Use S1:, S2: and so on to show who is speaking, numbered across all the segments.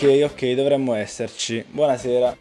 S1: Ok, ok, dovremmo esserci. Buonasera.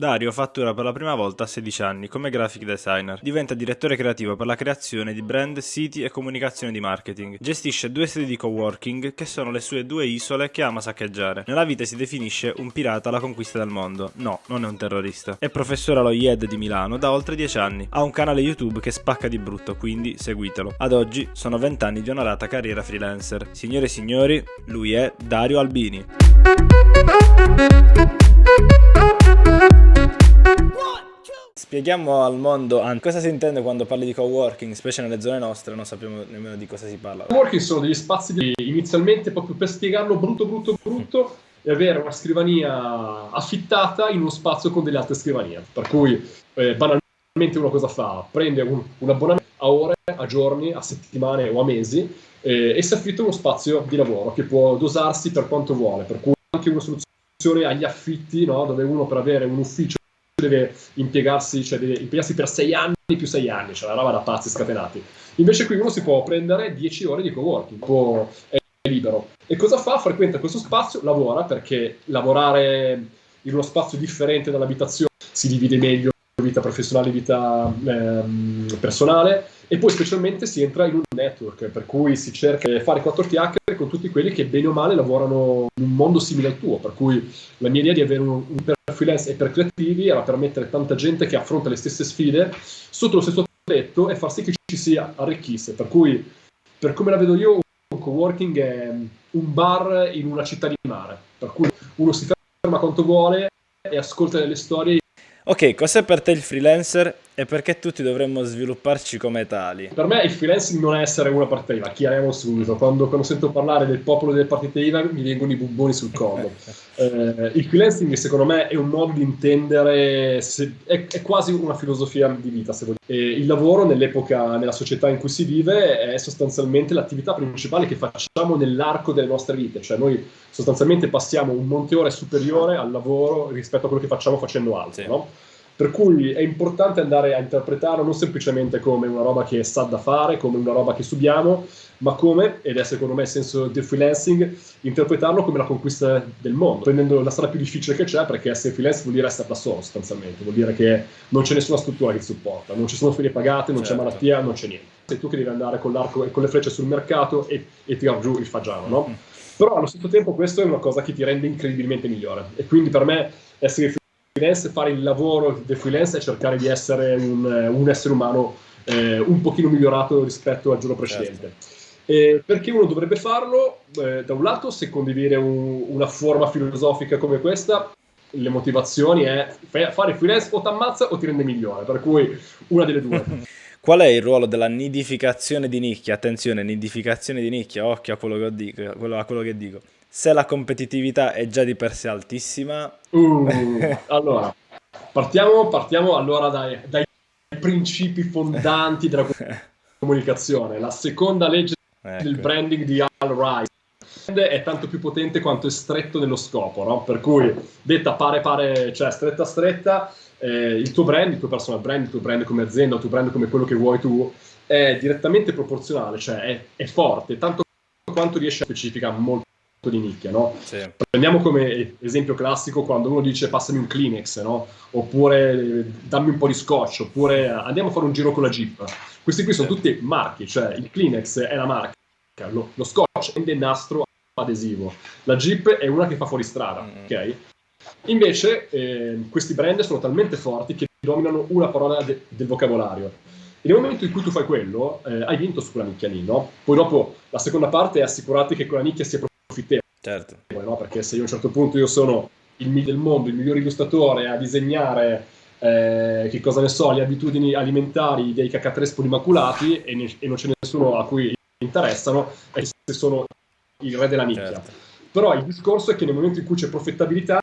S1: Dario fattura per la prima volta a 16 anni come graphic designer. Diventa direttore creativo per la creazione di brand, siti e comunicazione di marketing. Gestisce due sedi di coworking che sono le sue due isole che ama saccheggiare. Nella vita si definisce un pirata alla conquista del mondo. No, non è un terrorista. È professore allo IED di Milano da oltre 10 anni. Ha un canale YouTube che spacca di brutto, quindi seguitelo. Ad oggi sono 20 anni di onorata carriera freelancer. Signore e signori, lui è Dario Albini. Spieghiamo al mondo cosa si intende quando parli di coworking, specie nelle zone nostre, non sappiamo nemmeno di cosa si parla.
S2: Coworking sono degli spazi di, inizialmente proprio per spiegarlo brutto brutto brutto e avere una scrivania affittata in uno spazio con delle altre scrivanie. Per cui eh, banalmente uno cosa fa? Prende un, un, abbonamento a ore, a giorni, a settimane o a mesi eh, e si affitta uno spazio di lavoro che può dosarsi per quanto vuole, per cui anche una soluzione agli affitti, no? dove uno per avere un ufficio deve impiegarsi, cioè deve impiegarsi per sei anni più sei anni, cioè una roba da pazzi scatenati. Invece qui uno si può prendere 10 ore di coworking, può, è libero. E cosa fa? Frequenta questo spazio, lavora, perché lavorare in uno spazio differente dall'abitazione si divide meglio vita professionale e vita ehm, personale e poi specialmente si entra in un network per cui si cerca di fare quattro chiacchiere con tutti quelli che bene o male lavorano in un mondo simile al tuo per cui la mia idea di avere un, un freelance e per creativi era permettere tanta gente che affronta le stesse sfide sotto lo stesso tetto e far sì che ci si arricchisse. Per cui per come la vedo io un coworking è un bar in una città di mare. Per cui uno si ferma quanto vuole e ascolta delle storie.
S1: Ok, cos'è per te il freelancer e perché tutti dovremmo svilupparci come tali?
S2: Per me il freelancing non è essere una partita IVA, chiariamo subito. Quando, quando, sento parlare del popolo delle partite IVA mi vengono i bubboni sul collo. eh, il freelancing secondo me è un modo di intendere, se, è, è, quasi una filosofia di vita. Se il lavoro nell'epoca, nella società in cui si vive è sostanzialmente l'attività principale che facciamo nell'arco delle nostre vite. Cioè noi sostanzialmente passiamo un monte ore superiore al lavoro rispetto a quello che facciamo facendo altro. Sì. No? Per cui è importante andare a interpretarlo non semplicemente come una roba che sa da fare, come una roba che subiamo, ma come, ed è secondo me il senso del freelancing, interpretarlo come la conquista del mondo, prendendo la strada più difficile che c'è, perché essere freelance vuol dire essere da solo sostanzialmente, vuol dire che non c'è nessuna struttura che ti supporta, non ci sono ferie pagate, non certo. c'è malattia, non c'è niente. Sei tu che devi andare con l'arco e con le frecce sul mercato e, e tirare giù il fagiano, no? Mm-hmm. Però allo stesso tempo questo è una cosa che ti rende incredibilmente migliore. E quindi per me essere freelance, fare il lavoro del freelance e cercare di essere un, un essere umano eh, un pochino migliorato rispetto al giorno precedente. Certo. Eh, perché uno dovrebbe farlo? Eh, da un lato, se condividere un, una forma filosofica come questa, le motivazioni è fare freelance o ti ammazza o ti rende migliore, per cui una delle due.
S1: Qual è il ruolo della nidificazione di nicchia? Attenzione, nidificazione di nicchia, occhio a quello che dico. A quello che dico se la competitività è già di per sé altissima.
S2: Uh, allora, partiamo, partiamo allora dai, dai, principi fondanti della comunicazione. La seconda legge ecco. del branding di Al Rice è tanto più potente quanto è stretto nello scopo, no? Per cui, detta pare pare, cioè stretta stretta, eh, il tuo brand, il tuo personal brand, il tuo brand come azienda, il tuo brand come quello che vuoi tu, è direttamente proporzionale, cioè è, è forte, tanto quanto riesce a specificare molto di nicchia, no? Sì. Prendiamo come esempio classico quando uno dice passami un Kleenex, no? Oppure dammi un po' di scotch, oppure andiamo a fare un giro con la Jeep. Questi qui sono sì. tutti marchi, cioè il Kleenex è la marca, lo, lo scotch è il nastro adesivo, la Jeep è una che fa fuori strada, mm. ok? Invece eh, questi brand sono talmente forti che dominano una parola de- del vocabolario. E nel momento in cui tu fai quello, eh, hai vinto su quella nicchia lì, no? Poi dopo la seconda parte è assicurarti che quella nicchia sia profittevole.
S1: Certo.
S2: No? Perché se io a un certo punto io sono il migliore del mondo, il miglior illustratore a disegnare, eh, che cosa ne so, le abitudini alimentari dei cacatrespoli maculati e, ne- e non c'è nessuno a cui interessano, e se sono il re della nicchia. Certo. Però il discorso è che nel momento in cui c'è profittabilità,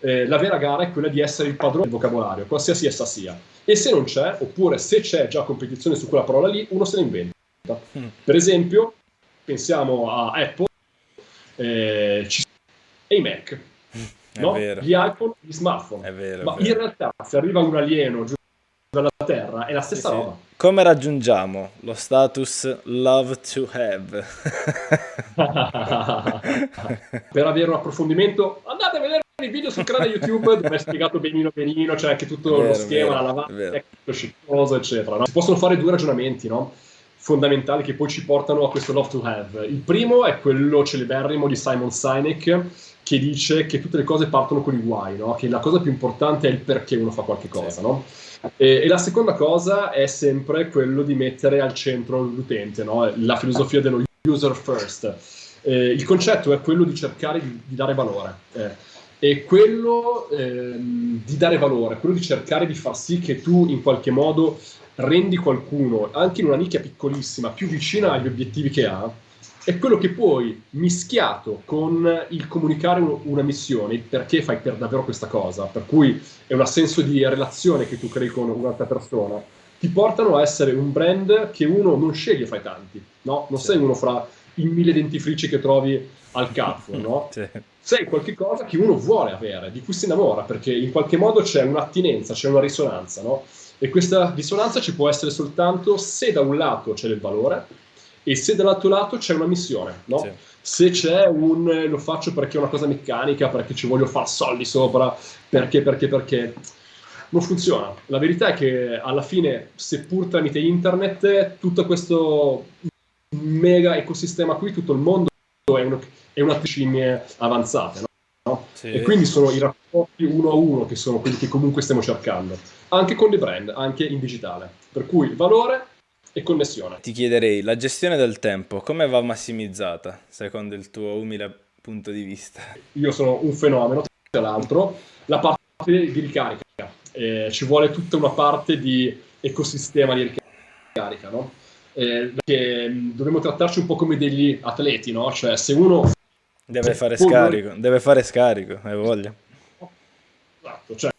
S2: eh, la vera gara è quella di essere il padrone del vocabolario, qualsiasi essa sia. E se non c'è, oppure se c'è già competizione su quella parola lì, uno se la inventa. Mm. Per esempio, pensiamo a Apple eh, ci e i Mac, no? gli iPhone, gli smartphone.
S1: È vero,
S2: Ma
S1: vero.
S2: in realtà se arriva un alieno giù dalla Terra è la stessa sì, roba.
S1: Sì. Come raggiungiamo lo status love to have?
S2: per avere un approfondimento, andate a vedere i video sul canale YouTube dove è spiegato benino benino, c'è anche tutto vero, lo schema, vero, la lavagna, tutto sciccoso, eccetera. No? Si possono fare due ragionamenti, no? Fondamentali che poi ci portano a questo love to have. Il primo è quello celeberrimo di Simon Sinek che dice che tutte le cose partono con i guai, no? che la cosa più importante è il perché uno fa qualche cosa. Sì. No? E, e, la seconda cosa è sempre quello di mettere al centro l'utente, no? la filosofia dello user first. Eh, il concetto è quello di cercare di, di dare valore. Eh. E quello ehm, di dare valore, quello di cercare di far sì che tu in qualche modo rendi qualcuno, anche in una nicchia piccolissima, più vicina agli obiettivi che ha, è quello che poi, mischiato con il comunicare una missione, perché fai per davvero questa cosa, per cui è un senso di relazione che tu crei con un'altra persona, ti portano a essere un brand che uno non sceglie fra i tanti, no? Non sì. sei uno fra i mille dentifrici che trovi al Carrefour, no? Sì. Sei qualcosa che uno vuole avere, di cui si innamora, perché in qualche modo c'è un'attinenza, c'è una risonanza, no? E questa risonanza ci può essere soltanto se da un lato c'è del valore, e se dall'altro lato c'è una missione, no? Sì. Se c'è un lo faccio perché è una cosa meccanica, perché ci voglio fare soldi sopra, perché, perché, perché, non funziona. La verità è che alla fine, seppur tramite internet, tutto questo mega ecosistema qui, tutto il mondo è, uno, è una scimmie avanzate, no? Sì. E quindi sono i rapporti uno a uno che sono quelli che comunque stiamo cercando, anche con i brand, anche in digitale. Per cui valore e connessione.
S1: Ti chiederei, la gestione del tempo, come va massimizzata secondo il tuo umile punto di vista?
S2: Io sono un fenomeno, tra l'altro, la parte di ricarica. Eh, ci vuole tutta una parte di ecosistema di ricarica, no? Eh, che mm, dovremmo trattarci un po' come degli atleti, no? Cioè, se uno...
S1: Deve fare scarico, non... deve fare scarico, hai voglia.
S2: Esatto, cioè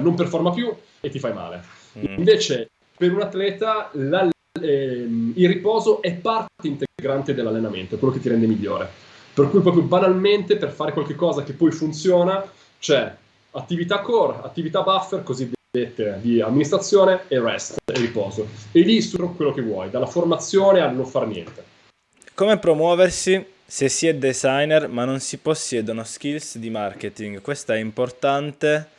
S2: non performa più e ti fai male. Mm. Invece, per un atleta, la ehm, il riposo è parte integrante dell'allenamento, è quello che ti rende migliore. Per cui proprio banalmente per fare qualche cosa che poi funziona c'è attività core, attività buffer cosiddette di amministrazione e rest e riposo. E lì su quello che vuoi, dalla formazione al non far niente.
S1: Come promuoversi se si è designer ma non si possiedono skills di marketing? Questo è importante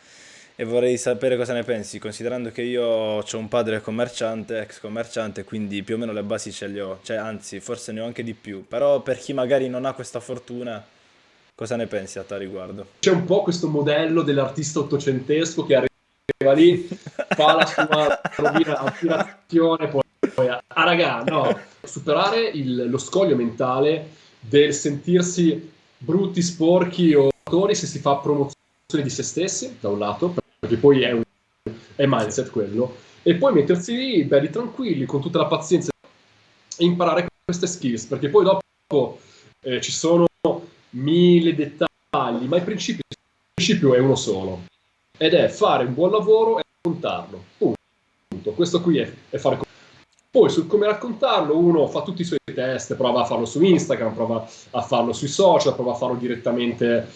S1: e vorrei sapere cosa ne pensi, considerando che io ho un padre commerciante, ex commerciante, quindi più o meno le basi ce le ho, cioè anzi forse ne ho anche di più, però per chi magari non ha questa fortuna, cosa ne pensi a tal riguardo?
S2: C'è un po' questo modello dell'artista ottocentesco che arriva lì, fa la sua rovina, aspirazione, poi, poi ah raga, no, superare il, lo scoglio mentale del sentirsi brutti, sporchi o autori se si fa promozione di se stessi, da un lato, perché poi è, un, è mindset quello, e poi mettersi lì belli tranquilli, con tutta la pazienza, e imparare queste skills, perché poi dopo eh, ci sono mille dettagli, ma il principio, il principio è uno solo, ed è fare un buon lavoro e raccontarlo, punto. Questo qui è, è fare poi sul come raccontarlo uno fa tutti i suoi test, prova a farlo su Instagram, prova a farlo sui social, prova a farlo direttamente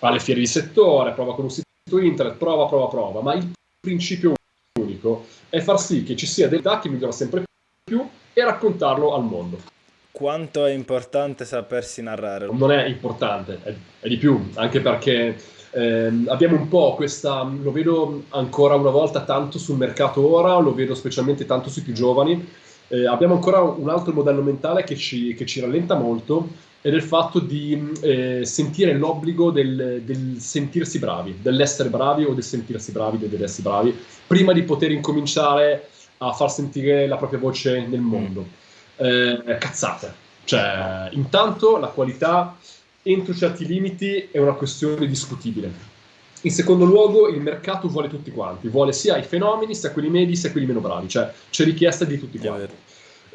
S2: alle fiere di settore, prova con un sito internet, prova, prova, prova, ma il principio unico è far sì che ci sia dell'età che migliora sempre più e raccontarlo al mondo.
S1: Quanto è importante sapersi narrare?
S2: Non è importante, è, è di più, anche perché eh, abbiamo un po' questa, lo vedo ancora una volta tanto sul mercato ora, lo vedo specialmente tanto sui più giovani, eh, abbiamo ancora un altro modello mentale che ci, che ci rallenta molto ed è il fatto di eh, sentire l'obbligo del, del, sentirsi bravi, dell'essere bravi o del sentirsi bravi, dell'essere bravi, prima di poter incominciare a far sentire la propria voce nel mondo. Eh, cazzate. Cioè, intanto la qualità entro certi limiti è una questione discutibile. In secondo luogo, il mercato vuole tutti quanti, vuole sia i fenomeni, sia quelli medi, sia quelli meno bravi, cioè c'è richiesta di tutti quanti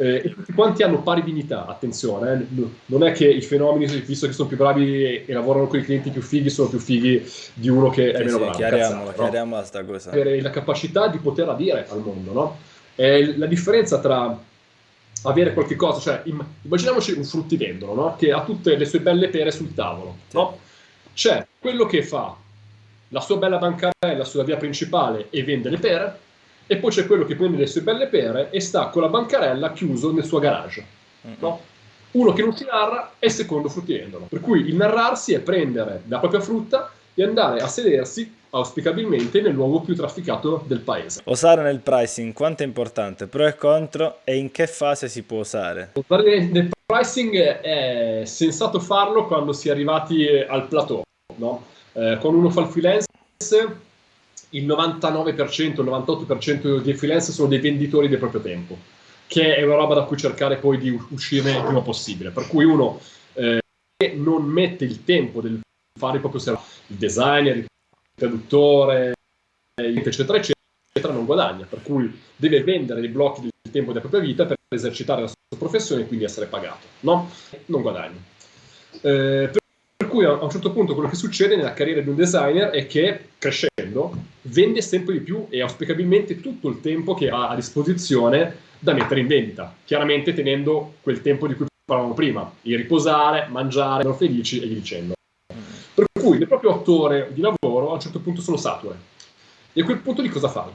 S2: eh, e tutti quanti hanno pari dignità, attenzione, eh. non è che i fenomeni, visto che sono più bravi e, e, lavorano con i clienti più fighi, sono più fighi di uno che è meno sì, bravo.
S1: Chiariamola, chiariamola sta cosa.
S2: Avere la capacità di poterla dire al mondo, no? È la differenza tra avere qualche cosa, cioè immaginiamoci un fruttivendolo, no? Che ha tutte le sue belle pere sul tavolo, sì. no? C'è quello che fa la sua bella bancarella sulla via principale e vende le pere, e poi c'è quello che prende le sue belle pere e sta con la bancarella chiuso nel suo garage. No? Uno che non si narra è il secondo fruttivendolo. Per cui il narrarsi è prendere la propria frutta e andare a sedersi auspicabilmente nel luogo più trafficato del paese.
S1: Osare nel pricing quanto è importante? Pro e contro e in che fase si può usare?
S2: Osare nel pricing è sensato farlo quando si è arrivati al plateau, no? eh, quando uno fa il freelance il 99%, il 98% dei freelance sono dei venditori del proprio tempo, che è una roba da cui cercare poi di uscire il prima possibile. Per cui uno eh, non mette il tempo del fare il proprio servizio, il designer, il traduttore, eccetera, eccetera, non guadagna. Per cui deve vendere dei blocchi del tempo della propria vita per esercitare la sua professione e quindi essere pagato. No? Non guadagna. Eh, per cui a un certo punto quello che succede nella carriera di un designer è che crescendo vende sempre di più e auspicabilmente tutto il tempo che ha a disposizione da mettere in vendita, chiaramente tenendo quel tempo di cui parlavamo prima, il riposare, mangiare, essere felici e via dicendo. Cui le proprie otto ore di lavoro a un certo punto sono sature. E a quel punto di cosa fai?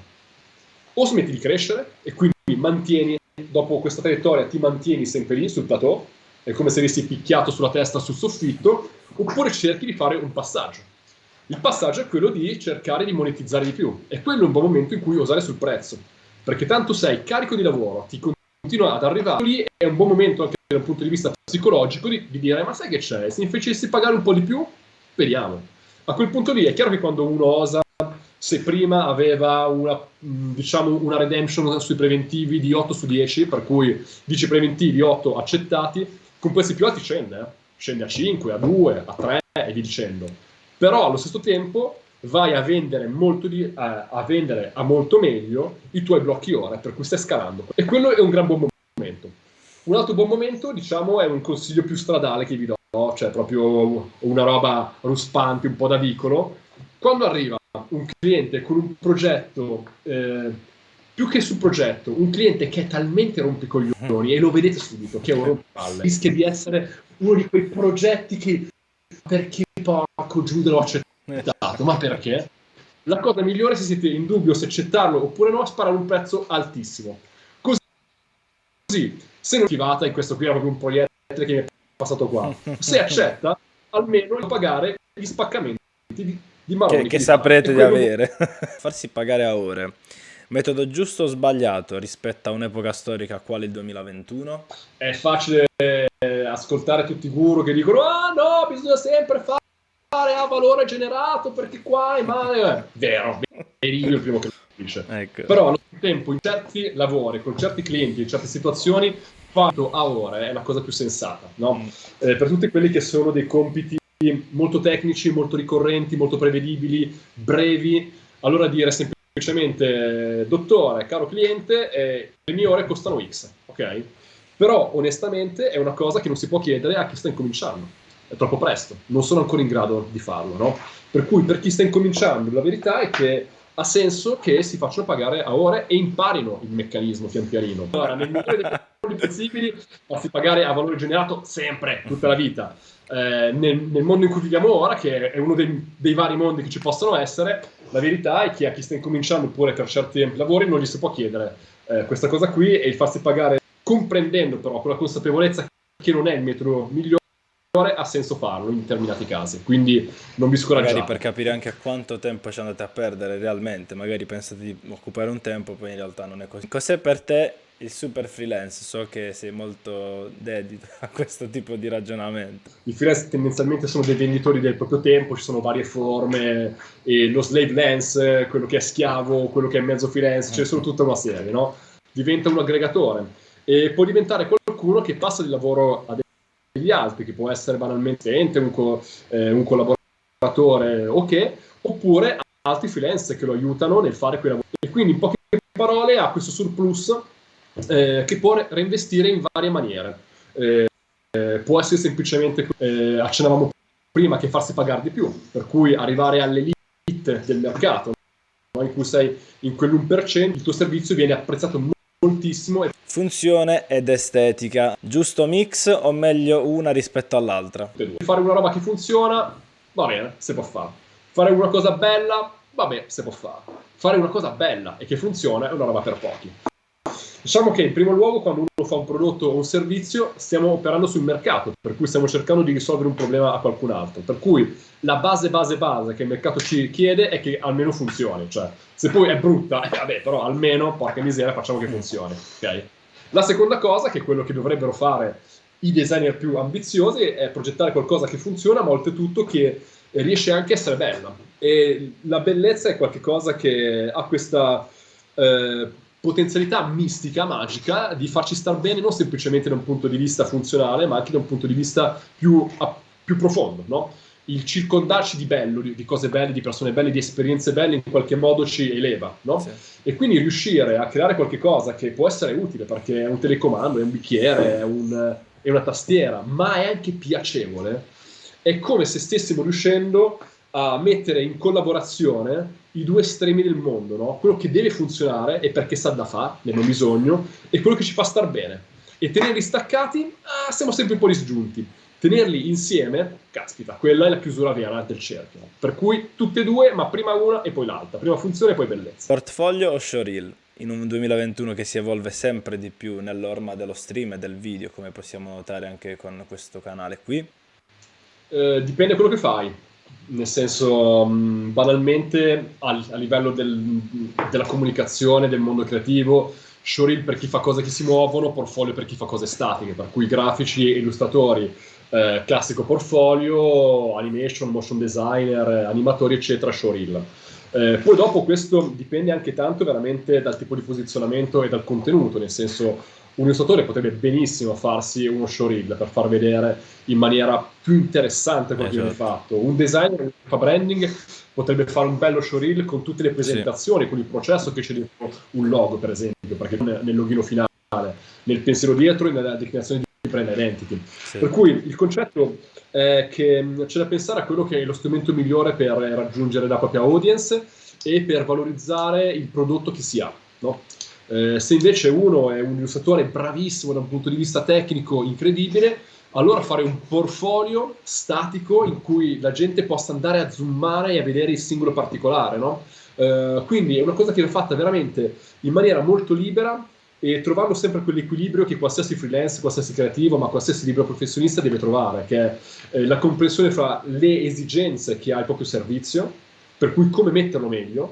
S2: O smetti di crescere e quindi mantieni, dopo questa traiettoria ti mantieni sempre lì sul plateau, è come se avessi picchiato sulla testa sul soffitto, oppure cerchi di fare un passaggio. Il passaggio è quello di cercare di monetizzare di più, e quello è un buon momento in cui osare sul prezzo, perché tanto sei carico di lavoro, ti continua ad arrivare lì, è un buon momento anche dal punto di vista psicologico di, di dire ma sai che c'è, se mi facessi pagare un po' di più, speriamo. A quel punto lì è chiaro che quando uno osa, se prima aveva una, diciamo, una redemption sui preventivi di 8 su 10, per cui 10 preventivi, 8 accettati, con prezzi più alti scende, eh? scende a 5, a 2, a 3 e via dicendo. Però allo stesso tempo vai a vendere, di, a, a vendere a molto meglio i tuoi blocchi ore, per cui stai scalando. E quello è un gran buon momento. Un altro buon momento, diciamo, è un consiglio più stradale che vi do, cioè proprio una roba ruspante, un po' da vicolo. Quando arriva un cliente con un progetto eh, più che sul progetto, un cliente che è talmente rompicoglioni e lo vedete subito che è un rompipalle, rischia di essere uno di quei progetti che perché porco Giuda l'ho accettato, ma perché? La cosa migliore se siete in dubbio se accettarlo oppure no, sparare un prezzo altissimo. Così, se non attivata, e questo qui era proprio un poliedro che mi è passato qua, se accetta, almeno pagare gli spaccamenti di, di maroni.
S1: Che, che saprete di avere. Farsi pagare a ore. Metodo giusto o sbagliato rispetto a un'epoca storica quale il 2021?
S2: È facile eh, ascoltare tutti i guru che dicono ah no, bisogna sempre fare a valore generato perché qua è male. Eh, vero, è io il primo che lo dice. Ecco. Però allo stesso tempo in certi lavori, con certi clienti, in certe situazioni, fatto a ore è la cosa più sensata, no? Mm. Eh, per tutti quelli che sono dei compiti molto tecnici, molto ricorrenti, molto prevedibili, brevi, allora dire semplicemente semplicemente dottore, caro cliente, eh, le mie ore costano X, ok? Però onestamente è una cosa che non si può chiedere a chi sta incominciando. È troppo presto, non sono ancora in grado di farlo, no? Per cui per chi sta incominciando, la verità è che ha senso che si facciano pagare a ore e imparino il meccanismo pian pianino. Allora, nel migliore dei possibili, farsi pagare a valore generato sempre, tutta la vita. Eh, nel, nel, mondo in cui viviamo ora, che è uno dei, dei, vari mondi che ci possono essere, la verità è che a chi sta incominciando oppure per certi lavori non gli si può chiedere eh, questa cosa qui e il farsi pagare comprendendo però con la consapevolezza che non è il metodo migliore ha senso farlo in determinati casi. Quindi non vi scoraggiate.
S1: Magari per capire anche quanto tempo ci andate a perdere realmente magari pensate di occupare un tempo poi in realtà non è così. Cos'è per te il super freelance, so che sei molto dedito a questo tipo di ragionamento.
S2: I freelance tendenzialmente sono dei venditori del proprio tempo, ci sono varie forme, lo slave lance, quello che è schiavo, quello che è mezzo freelance, ce ne sono tutta una serie, no? Diventa un aggregatore e può diventare qualcuno che passa di lavoro a degli altri, che può essere banalmente un, co- eh, un collaboratore ok, oppure altri freelance che lo aiutano nel fare quei lavori. E quindi in poche parole ha questo surplus eh, che può reinvestire in varie maniere. Eh, può essere semplicemente, eh, accennavamo prima, che farsi pagare di più, per cui arrivare all'elite del mercato, no? in cui sei in quell'1%, il tuo servizio viene apprezzato moltissimo.
S1: Funzione ed estetica, giusto mix o meglio una rispetto all'altra?
S2: Fare una roba che funziona, va bene, si può fare. Fare una cosa bella, va bene, si può fare fare una cosa bella e che funziona è una roba per pochi. Diciamo che in primo luogo quando uno fa un prodotto o un servizio stiamo operando sul mercato, per cui stiamo cercando di risolvere un problema a qualcun altro. Per cui la base, base, base che il mercato ci chiede è che almeno funzioni. Cioè, se poi è brutta, eh, vabbè, però almeno, porca miseria, facciamo che funzioni. Okay? La seconda cosa, che è quello che dovrebbero fare i designer più ambiziosi, è progettare qualcosa che funziona, ma oltretutto che riesce anche a essere bella. E la bellezza è qualcosa che ha questa... Eh, potenzialità mistica, magica, di farci star bene non semplicemente da un punto di vista funzionale, ma anche da un punto di vista più, più profondo, no? Il circondarci di bello, di, di, cose belle, di persone belle, di esperienze belle, in qualche modo ci eleva, no? Sì. E quindi riuscire a creare qualche cosa che può essere utile, perché è un telecomando, è un bicchiere, è, un, è una tastiera, ma è anche piacevole, è come se stessimo riuscendo a mettere in collaborazione i due estremi del mondo, no? quello che deve funzionare e perché sa da fare, ne abbiamo bisogno, e quello che ci fa star bene. E tenerli staccati, ah, siamo sempre un po' disgiunti. Tenerli insieme, caspita, quella è la chiusura vera del cerchio. Per cui tutte e due, ma prima una e poi l'altra. Prima funzione e poi bellezza.
S1: Portfolio o showreel? In un 2021 che si evolve sempre di più nell'orma dello stream e del video, come possiamo notare anche con questo canale qui?
S2: Eh, dipende da quello che fai nel senso um, banalmente a, livello del, della comunicazione del mondo creativo showreel per chi fa cose che si muovono portfolio per chi fa cose statiche per cui grafici e illustratori eh, classico portfolio animation motion designer animatori eccetera showreel eh, poi dopo questo dipende anche tanto veramente dal tipo di posizionamento e dal contenuto nel senso un illustratore potrebbe benissimo farsi uno showreel per far vedere in maniera più interessante quello eh, che viene certo. fatto. Un designer che fa branding potrebbe fare un bello showreel con tutte le presentazioni, sì. con il processo che c'è dentro un logo, per esempio, perché nel logino finale, nel pensiero dietro e nella declinazione di brand identity. Sì. Per cui il concetto è che c'è da pensare a quello che è lo strumento migliore per raggiungere la propria audience e per valorizzare il prodotto che si ha. No? Eh, se invece uno è un illustratore bravissimo da un punto di vista tecnico, incredibile, allora fare un portfolio statico in cui la gente possa andare a zoomare e a vedere il singolo particolare, no? eh, quindi è una cosa che va fatta veramente in maniera molto libera e trovando sempre quell'equilibrio che qualsiasi freelance, qualsiasi creativo, ma qualsiasi libero professionista deve trovare, che è eh, la comprensione fra le esigenze che ha il proprio servizio, per cui come metterlo meglio,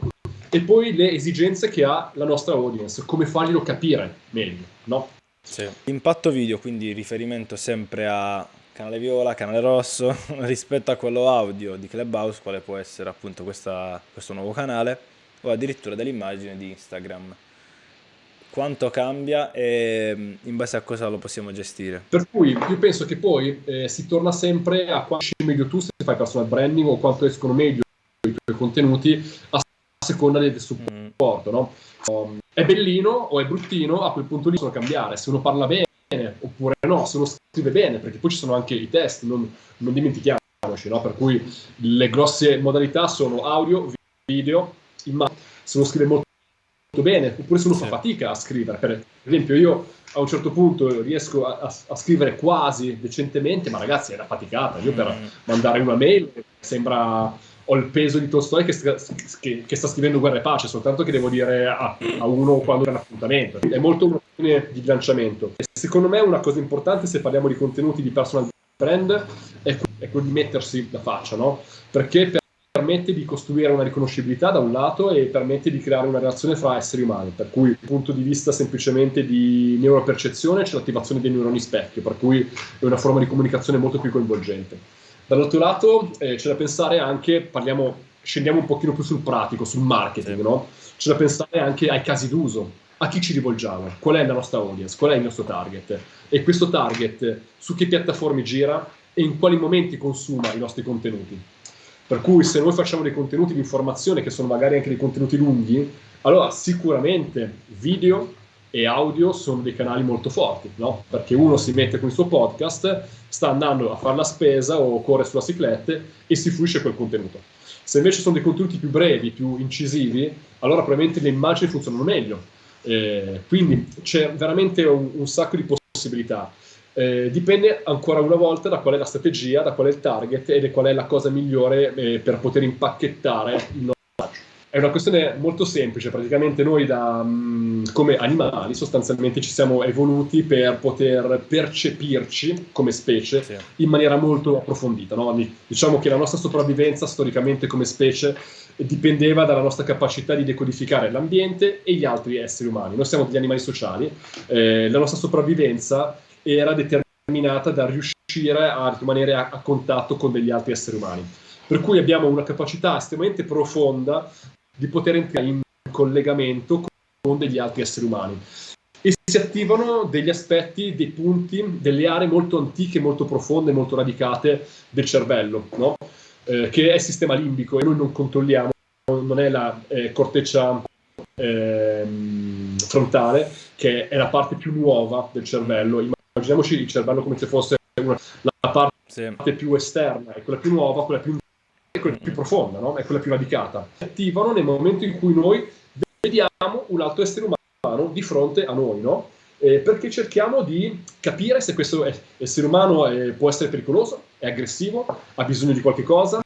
S2: e poi le esigenze che ha la nostra audience, come farglielo capire meglio, no?
S1: Sì. Impatto video, quindi riferimento sempre a canale viola, canale rosso, rispetto a quello audio di Clubhouse, quale può essere appunto questa, questo nuovo canale, o addirittura dell'immagine di Instagram. Quanto cambia e in base a cosa lo possiamo gestire?
S2: Per cui io penso che poi eh, si torna sempre a quanto esce meglio tu se fai personal branding o quanto escono meglio i tuoi contenuti a seconda del supporto, no? Um, è bellino o è bruttino, a quel punto lì possono cambiare. Se uno parla bene oppure no, se uno scrive bene, perché poi ci sono anche i test, non, non dimentichiamoci, no? Per cui le grosse modalità sono audio, video, immagine. Se uno scrive molto bene, oppure se uno sì. fa fatica a scrivere. Per esempio, io a un certo punto riesco a, a, a scrivere quasi decentemente, ma ragazzi, è da faticata. Io per mm. mandare una mail sembra ho il peso di Tolstoi che, che, che, sta scrivendo Guerra e Pace, soltanto che devo dire a, a uno quando è un appuntamento. È molto un'opinione di bilanciamento. Secondo me una cosa importante se parliamo di contenuti di personal brand è, è quello di mettersi la faccia, no? Perché permette di costruire una riconoscibilità da un lato e permette di creare una relazione fra esseri umani, per cui dal punto di vista semplicemente di neuropercezione c'è l'attivazione dei neuroni specchio, per cui è una forma di comunicazione molto più coinvolgente. Dall'altro lato eh, c'è da pensare anche, parliamo, scendiamo un pochino più sul pratico, sul marketing, sì. no? C'è da pensare anche ai casi d'uso, a chi ci rivolgiamo, qual è la nostra audience, qual è il nostro target e questo target su che piattaforme gira e in quali momenti consuma i nostri contenuti. Per cui se noi facciamo dei contenuti di informazione che sono magari anche dei contenuti lunghi, allora sicuramente video, e audio sono dei canali molto forti, no? Perché uno si mette con il suo podcast, sta andando a fare la spesa o corre sulla cicletta e si fruisce quel contenuto. Se invece sono dei contenuti più brevi, più incisivi, allora probabilmente le immagini funzionano meglio. Eh, quindi c'è veramente un, un, sacco di possibilità. Eh, dipende ancora una volta da qual è la strategia, da qual è il target e da qual è la cosa migliore eh, per poter impacchettare il È una questione molto semplice, praticamente noi da, mm, come animali sostanzialmente ci siamo evoluti per poter percepirci come specie sì. in maniera molto approfondita. No? Diciamo che la nostra sopravvivenza storicamente come specie dipendeva dalla nostra capacità di decodificare l'ambiente e gli altri esseri umani. Noi siamo degli animali sociali, eh, la nostra sopravvivenza era determinata da riuscire a rimanere a, a contatto con degli altri esseri umani. Per cui abbiamo una capacità estremamente profonda di poter entrare in collegamento con degli altri esseri umani. E si attivano degli aspetti, dei punti, delle aree molto antiche, molto profonde, molto radicate del cervello, no? eh, che è il sistema limbico e noi non controlliamo, non è la eh, corteccia eh, frontale, che è la parte più nuova del cervello. Immaginiamoci il cervello come se fosse una, la parte sì. più esterna, è quella più nuova, quella più è quella più profonda, no? è quella più radicata. Si attivano nel momento in cui noi vediamo un altro essere umano di fronte a noi, no? eh, perché cerchiamo di capire se questo essere umano è, può essere pericoloso, è aggressivo, ha bisogno di qualche cosa,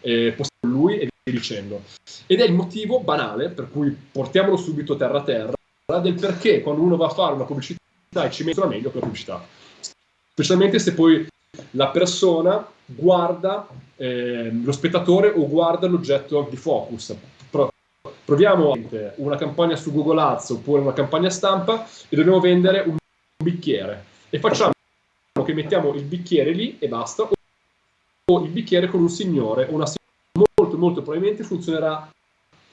S2: eh, può essere lui e via dicendo. Ed è il motivo banale per cui portiamolo subito terra a terra del perché quando uno va a fare una pubblicità e ci mette meglio quella pubblicità. Specialmente se poi la persona guarda eh, lo spettatore o guarda l'oggetto di focus. Pro- proviamo una campagna su Google Ads oppure una campagna stampa e dobbiamo vendere un bicchiere e facciamo che mettiamo il bicchiere lì e basta o il bicchiere con un signore o una signora molto molto probabilmente funzionerà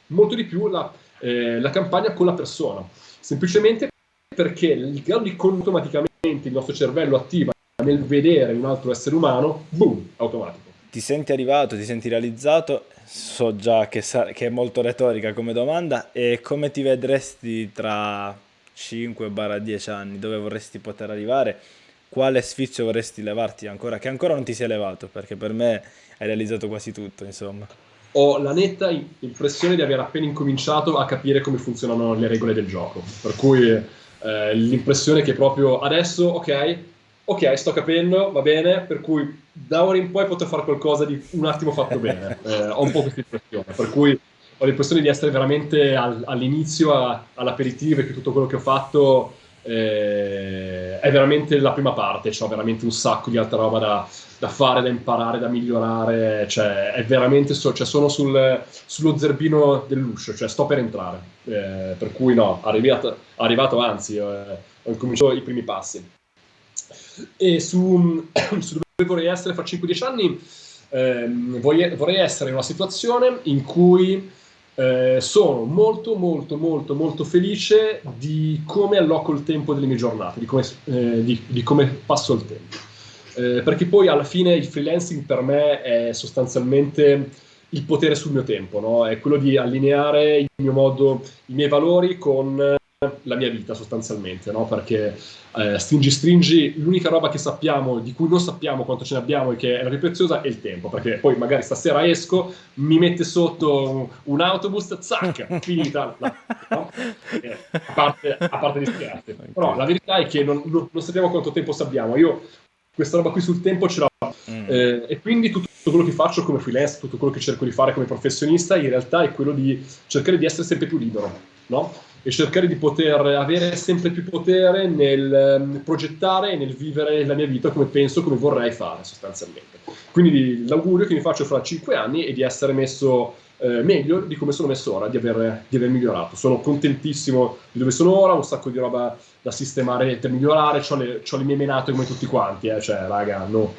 S2: molto di più la, eh, la campagna con la persona semplicemente perché il grado di automaticamente il nostro cervello attiva nel vedere un altro essere umano, boom, automatico.
S1: Ti senti arrivato, ti senti realizzato, so già che, che è molto retorica come domanda, e come ti vedresti tra 5-10 anni, dove vorresti poter arrivare? Quale sfizio vorresti levarti ancora, che ancora non ti sei levato, perché per me hai realizzato quasi tutto, insomma.
S2: Ho la netta impressione di aver appena incominciato a capire come funzionano le regole del gioco, per cui eh, l'impressione che proprio adesso, ok, ok, sto capendo, va bene, per cui da ora in poi potrò fare qualcosa di un attimo fatto bene. Eh, ho un po' questa impressione, per cui ho l'impressione di essere veramente al, all'inizio, a, all'aperitivo e che tutto quello che ho fatto eh, è veramente la prima parte, ho veramente un sacco di altra roba da, da fare, da imparare, da migliorare, cioè è veramente, so, cioè sono sul, sullo zerbino dell'uscio, cioè sto per entrare, eh, per cui no, arrivato, arrivato anzi, eh, ho cominciato i primi passi. E su, su dove vorrei essere fra 5-10 anni, ehm, vorrei, vorrei, essere in una situazione in cui eh, sono molto, molto, molto, molto felice di come alloco il tempo delle mie giornate, di come, eh, di, di come passo il tempo. Eh, perché poi alla fine il freelancing per me è sostanzialmente il potere sul mio tempo, no? è quello di allineare il mio modo, i miei valori con la mia vita sostanzialmente, no? perché eh, stringi stringi, l'unica roba che sappiamo, di cui non sappiamo quanto ce ne abbiamo e che è la più preziosa è il tempo, perché poi magari stasera esco, mi mette sotto un, un autobus, zac, finita, no? eh, a, parte, a parte di. Okay. Però la verità è che non, non, non, sappiamo quanto tempo abbiamo, io questa roba qui sul tempo ce l'ho mm. eh, e quindi tutto quello che faccio come freelance, tutto quello che cerco di fare come professionista in realtà è quello di cercare di essere sempre più libero, no? E cercare di poter avere sempre più potere nel um, progettare e nel vivere la mia vita come penso, come vorrei fare sostanzialmente. Quindi l'augurio che mi faccio fra cinque anni è di essere messo eh, meglio di come sono messo ora, di aver, di aver, migliorato. Sono contentissimo di dove sono ora, ho un sacco di roba da sistemare per migliorare, ho le, le, mie menate come tutti quanti, eh, cioè raga, no,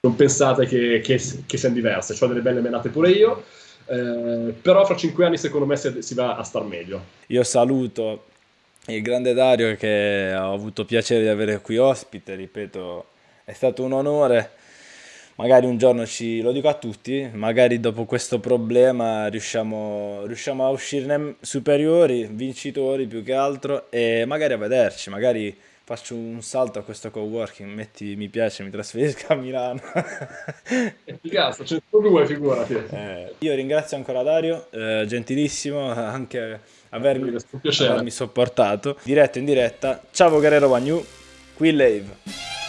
S2: non pensate che, che, che siano diverse, ho delle belle menate pure io. Eh, però fra cinque anni secondo me si, si va a star meglio.
S1: Io saluto il grande Dario che ho avuto piacere di avere qui ospite, ripeto, è stato un onore. Magari un giorno ci, lo dico a tutti, magari dopo questo problema riusciamo, riusciamo a uscirne superiori, vincitori più che altro e magari a vederci, magari faccio un salto a questo coworking, metti mi piace, mi trasferisco a Milano.
S2: È tu due, figurati.
S1: Eh, io ringrazio ancora Dario, eh, gentilissimo, anche avermi, avermi sopportato. Diretto in diretta, ciao Guerrero Wagnu, qui Lave.